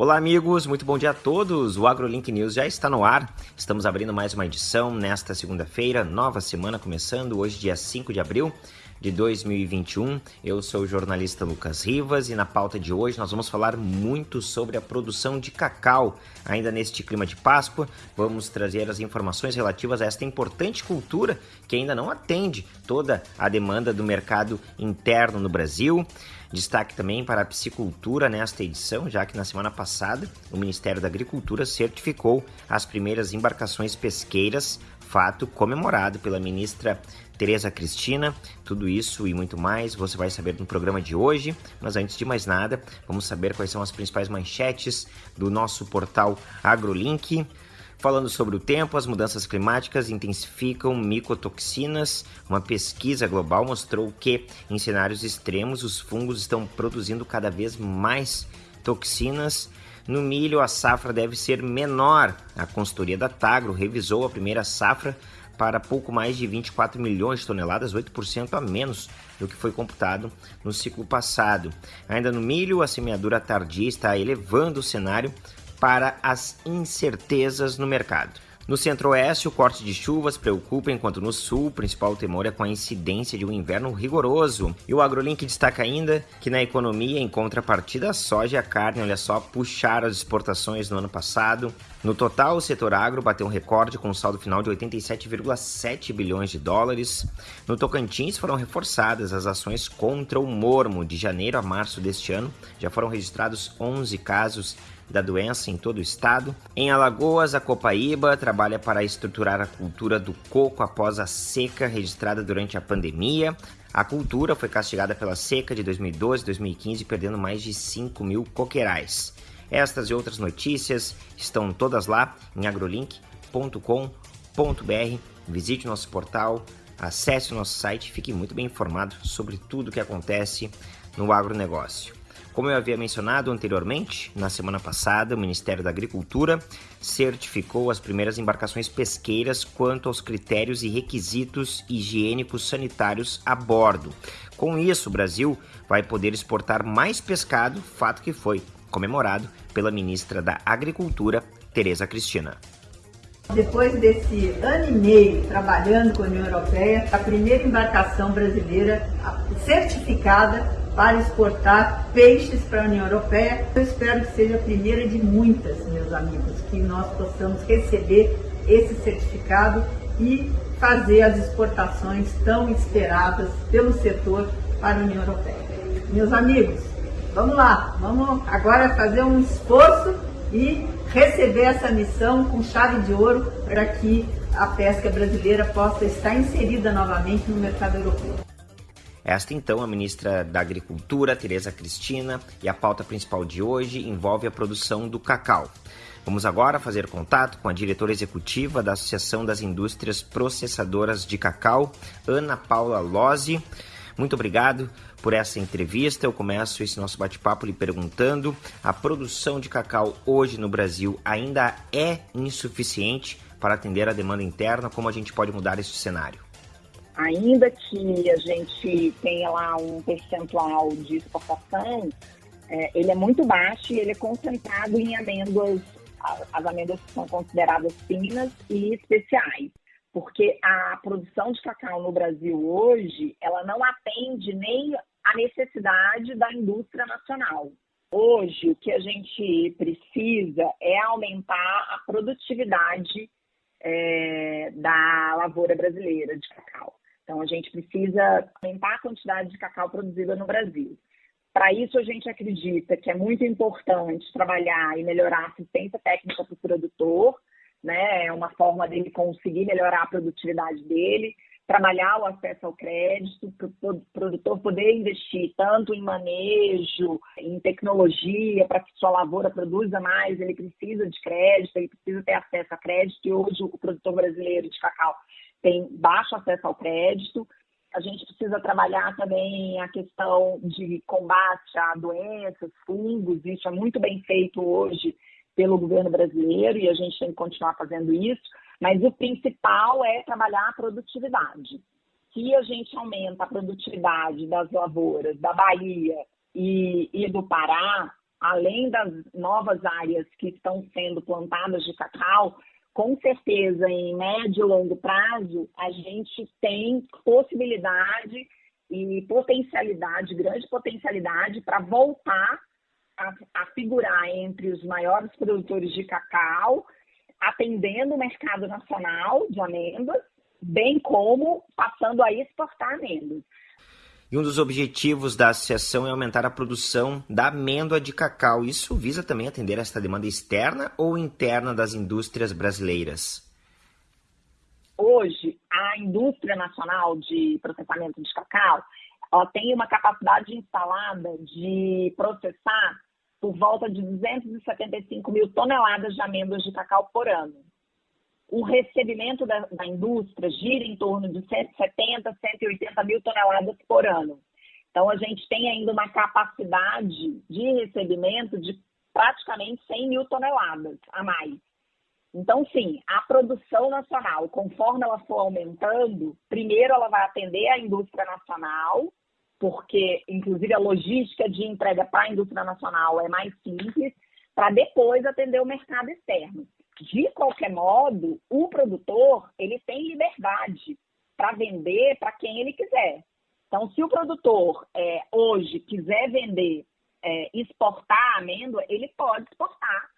Olá, amigos, muito bom dia a todos. O AgroLink News já está no ar. Estamos abrindo mais uma edição nesta segunda-feira, nova semana começando, hoje, dia 5 de abril de 2021. Eu sou o jornalista Lucas Rivas e na pauta de hoje nós vamos falar muito sobre a produção de cacau. Ainda neste clima de Páscoa, vamos trazer as informações relativas a esta importante cultura que ainda não atende toda a demanda do mercado interno no Brasil. Destaque também para a piscicultura nesta edição, já que na semana passada o Ministério da Agricultura certificou as primeiras embarcações pesqueiras, fato comemorado pela ministra Tereza Cristina. Tudo isso e muito mais você vai saber no programa de hoje. Mas antes de mais nada, vamos saber quais são as principais manchetes do nosso portal AgroLink. Falando sobre o tempo, as mudanças climáticas intensificam micotoxinas. Uma pesquisa global mostrou que, em cenários extremos, os fungos estão produzindo cada vez mais toxinas. No milho, a safra deve ser menor. A consultoria da Tagro revisou a primeira safra para pouco mais de 24 milhões de toneladas, 8% a menos do que foi computado no ciclo passado. Ainda no milho, a semeadura tardia está elevando o cenário para as incertezas no mercado. No centro-oeste, o corte de chuvas preocupa, enquanto no sul, o principal temor é com a incidência de um inverno rigoroso. E o AgroLink destaca ainda que na economia, em contrapartida, a soja e a carne, olha só, puxaram as exportações no ano passado. No total, o setor agro bateu um recorde com um saldo final de 87,7 bilhões de dólares. No Tocantins, foram reforçadas as ações contra o mormo. De janeiro a março deste ano, já foram registrados 11 casos da doença em todo o estado. Em Alagoas, a Copaíba trabalha para estruturar a cultura do coco após a seca registrada durante a pandemia. A cultura foi castigada pela seca de 2012 e 2015, perdendo mais de 5 mil coqueirais. Estas e outras notícias estão todas lá em agrolink.com.br. Visite o nosso portal, acesse o nosso site, fique muito bem informado sobre tudo o que acontece no agronegócio. Como eu havia mencionado anteriormente, na semana passada, o Ministério da Agricultura certificou as primeiras embarcações pesqueiras quanto aos critérios e requisitos higiênicos sanitários a bordo. Com isso, o Brasil vai poder exportar mais pescado, fato que foi comemorado pela ministra da Agricultura, Tereza Cristina. Depois desse ano e meio trabalhando com a União Europeia, a primeira embarcação brasileira certificada para exportar peixes para a União Europeia. Eu espero que seja a primeira de muitas, meus amigos, que nós possamos receber esse certificado e fazer as exportações tão esperadas pelo setor para a União Europeia. Meus amigos, vamos lá, vamos agora fazer um esforço e receber essa missão com chave de ouro para que a pesca brasileira possa estar inserida novamente no mercado europeu. Esta então a ministra da Agricultura, Tereza Cristina, e a pauta principal de hoje envolve a produção do cacau. Vamos agora fazer contato com a diretora executiva da Associação das Indústrias Processadoras de Cacau, Ana Paula Lozzi. Muito obrigado por essa entrevista. Eu começo esse nosso bate-papo lhe perguntando: a produção de cacau hoje no Brasil ainda é insuficiente para atender a demanda interna? Como a gente pode mudar este cenário? Ainda que a gente tenha lá um percentual de exportação, é, ele é muito baixo e ele é concentrado em amêndoas, as amêndoas que são consideradas finas e especiais. Porque a produção de cacau no Brasil hoje, ela não atende nem a necessidade da indústria nacional. Hoje, o que a gente precisa é aumentar a produtividade é, da lavoura brasileira de cacau. Então, a gente precisa aumentar a quantidade de cacau produzida no Brasil. Para isso, a gente acredita que é muito importante trabalhar e melhorar a assistência técnica para o produtor, né? É uma forma dele conseguir melhorar a produtividade dele, trabalhar o acesso ao crédito, para o produtor poder investir tanto em manejo, em tecnologia, para que sua lavoura produza mais, ele precisa de crédito, ele precisa ter acesso a crédito, e hoje o produtor brasileiro de cacau tem baixo acesso ao crédito. A gente precisa trabalhar também a questão de combate a doenças, fungos, isso é muito bem feito hoje pelo governo brasileiro e a gente tem que continuar fazendo isso, mas o principal é trabalhar a produtividade. Se a gente aumenta a produtividade das lavouras da Bahia e, e do Pará, além das novas áreas que estão sendo plantadas de cacau, com certeza, em médio e longo prazo, a gente tem possibilidade e potencialidade, grande potencialidade para voltar a, a, figurar entre os maiores produtores de cacau, atendendo o mercado nacional de amêndoas, bem como passando a exportar amêndoas. E um dos objetivos da associação é aumentar a produção da amêndoa de cacau. Isso visa também atender esta demanda externa ou interna das indústrias brasileiras? Hoje, a indústria nacional de processamento de cacau ela tem uma capacidade instalada de processar por volta de 275 mil toneladas de amêndoas de cacau por ano. O recebimento da, da indústria gira em torno de 170, 180 mil toneladas por ano. Então, a gente tem ainda uma capacidade de recebimento de praticamente 100 mil toneladas a mais. Então, sim, a produção nacional, conforme ela for aumentando, primeiro ela vai atender a indústria nacional, porque, inclusive, a logística de entrega para a indústria nacional é mais simples, para depois atender o mercado externo. De qualquer modo, o produtor ele tem liberdade para vender para quem ele quiser. Então, se o produtor é, hoje quiser vender, é, exportar amêndoa, ele pode exportar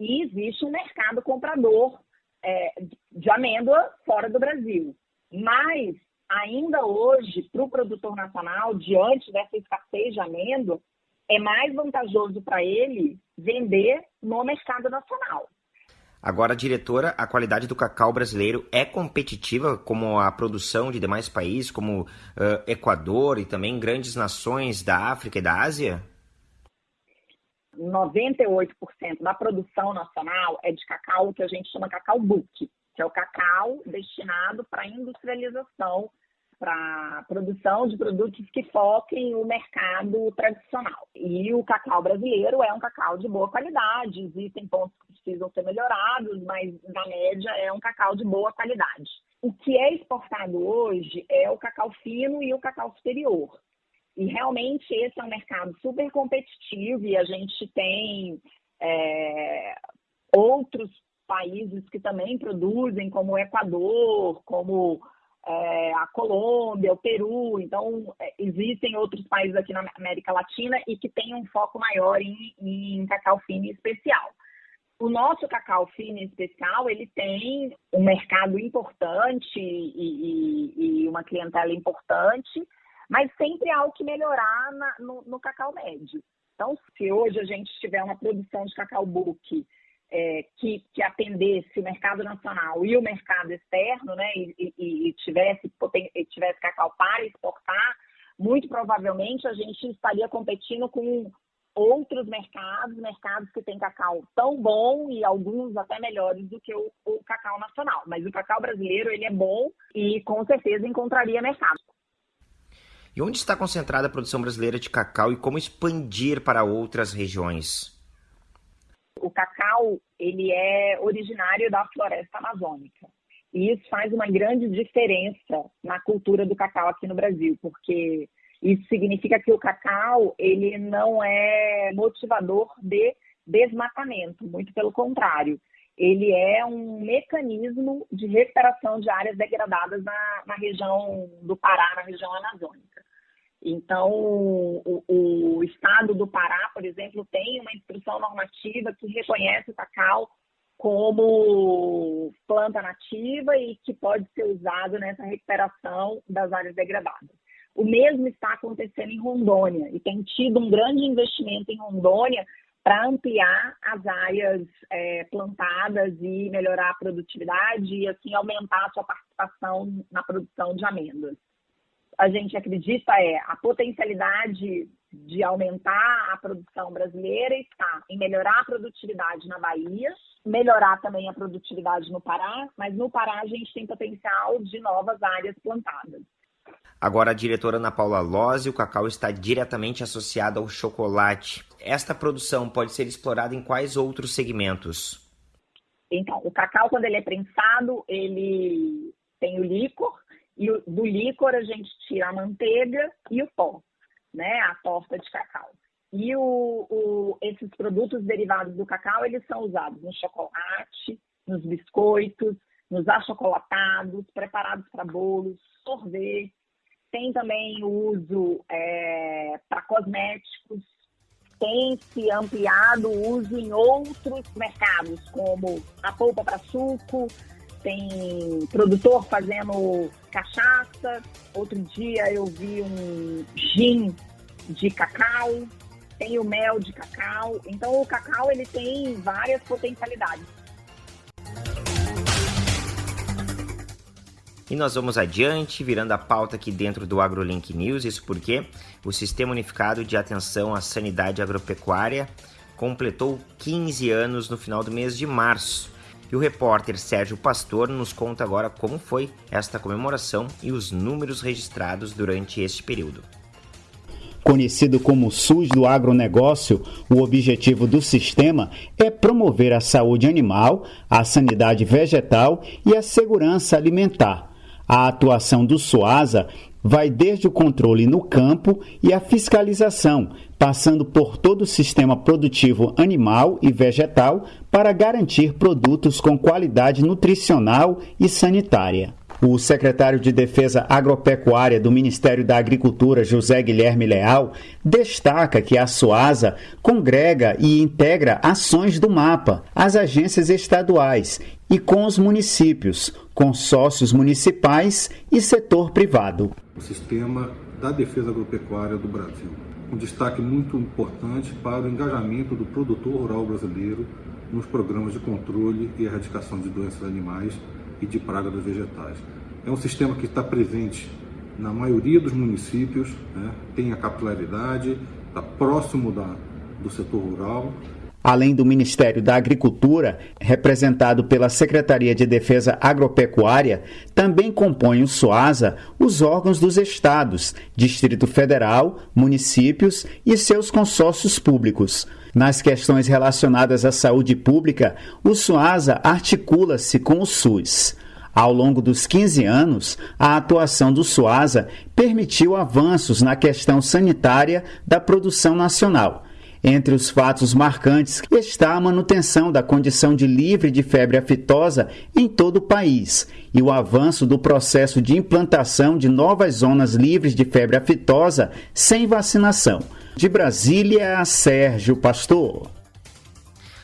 e existe um mercado comprador é, de amêndoa fora do Brasil. Mas, ainda hoje, para o produtor nacional, diante dessa escassez de amêndoa, é mais vantajoso para ele vender no mercado nacional. Agora, diretora, a qualidade do cacau brasileiro é competitiva como a produção de demais países, como uh, Equador e também grandes nações da África e da Ásia? 98% da produção nacional é de cacau que a gente chama cacau book, que é o cacau destinado para industrialização, para produção de produtos que foquem o mercado tradicional. E o cacau brasileiro é um cacau de boa qualidade, existem pontos que precisam ser melhorados, mas na média é um cacau de boa qualidade. O que é exportado hoje é o cacau fino e o cacau superior. E realmente esse é um mercado super competitivo e a gente tem é, outros países que também produzem, como o Equador, como é, a Colômbia, o Peru. Então, é, existem outros países aqui na América Latina e que têm um foco maior em, em cacau fino especial. O nosso cacau fino especial, ele tem um mercado importante e, e, e uma clientela importante, mas sempre há algo que melhorar na, no, no, cacau médio. Então, se hoje a gente tiver uma produção de cacau book é, que, que, atendesse o mercado nacional e o mercado externo, né, e, e, e tivesse, tivesse cacau para exportar, muito provavelmente a gente estaria competindo com outros mercados, mercados que têm cacau tão bom e alguns até melhores do que o, o, cacau nacional. Mas o cacau brasileiro ele é bom e com certeza encontraria mercado. E onde está concentrada a produção brasileira de cacau e como expandir para outras regiões? O cacau, ele é originário da floresta amazônica. E isso faz uma grande diferença na cultura do cacau aqui no Brasil, porque isso significa que o cacau, ele não é motivador de desmatamento, muito pelo contrário. Ele é um mecanismo de recuperação de áreas degradadas na, na região do Pará, na região amazônica. Então, o, o, estado do Pará, por exemplo, tem uma instrução normativa que reconhece o cacau como planta nativa e que pode ser usado nessa recuperação das áreas degradadas. O mesmo está acontecendo em Rondônia e tem tido um grande investimento em Rondônia para ampliar as áreas é, plantadas e melhorar a produtividade e assim aumentar a sua participação na produção de amêndoas a gente acredita é a potencialidade de aumentar a produção brasileira está em melhorar a produtividade na Bahia, melhorar também a produtividade no Pará, mas no Pará a gente tem potencial de novas áreas plantadas. Agora, a diretora Ana Paula Lozzi, o cacau está diretamente associado ao chocolate. Esta produção pode ser explorada em quais outros segmentos? Então, o cacau, quando ele é prensado, ele tem o líquor, e do líquor a gente tira a manteiga e o pó, né? A torta de cacau. E o, o, esses produtos derivados do cacau, eles são usados no chocolate, nos biscoitos, nos achocolatados, preparados para bolos, sorvete. Tem também o uso é, para cosméticos. Tem se ampliado o uso em outros mercados, como a polpa para suco, tem produtor fazendo cachaça. Outro dia eu vi um gin de cacau, tem o mel de cacau. Então o cacau ele tem várias potencialidades. E nós vamos adiante, virando a pauta aqui dentro do AgroLink News, isso porque o Sistema Unificado de Atenção à Sanidade Agropecuária completou 15 anos no final do mês de março. E o repórter Sérgio Pastor nos conta agora como foi esta comemoração e os números registrados durante este período. Conhecido como SUS do agronegócio, o objetivo do sistema é promover a saúde animal, a sanidade vegetal e a segurança alimentar a atuação do SUASA vai desde o controle no campo e a fiscalização, passando por todo o sistema produtivo animal e vegetal para garantir produtos com qualidade nutricional e sanitária. O secretário de Defesa Agropecuária do Ministério da Agricultura, José Guilherme Leal, destaca que a SUASA congrega e integra ações do MAPA, as agências estaduais e com os municípios, consórcios municipais e setor privado. O sistema da defesa agropecuária do Brasil. Um destaque muito importante para o engajamento do produtor rural brasileiro nos programas de controle e erradicação de doenças animais e de pragas dos vegetais. É um sistema que está presente na maioria dos municípios, né? tem a capilaridade, está próximo da, do setor rural. Além do Ministério da Agricultura, representado pela Secretaria de Defesa Agropecuária, também compõem o SUASA os órgãos dos estados, Distrito Federal, municípios e seus consórcios públicos. Nas questões relacionadas à saúde pública, o SUASA articula-se com o SUS. Ao longo dos 15 anos, a atuação do SUASA permitiu avanços na questão sanitária da produção nacional. Entre os fatos marcantes está a manutenção da condição de livre de febre aftosa em todo o país e o avanço do processo de implantação de novas zonas livres de febre aftosa sem vacinação. De Brasília, Sérgio Pastor.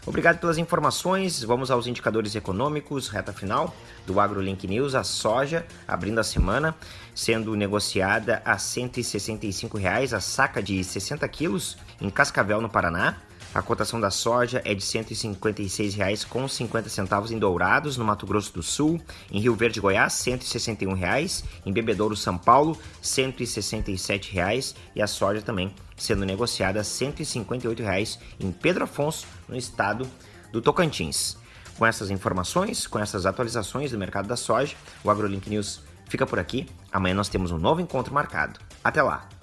Obrigado pelas informações. Vamos aos indicadores econômicos, reta final do AgroLink News. A soja abrindo a semana, sendo negociada a 165 reais, a saca de 60 quilos em Cascavel, no Paraná. A cotação da soja é de R$ 156,50 em Dourados, no Mato Grosso do Sul, em Rio Verde, Goiás, R$ 161,00, em Bebedouro, São Paulo, R$ 167,00 e a soja também sendo negociada R$ 158,00 em Pedro Afonso, no estado do Tocantins. Com essas informações, com essas atualizações do mercado da soja, o AgroLink News fica por aqui. Amanhã nós temos um novo encontro marcado. Até lá!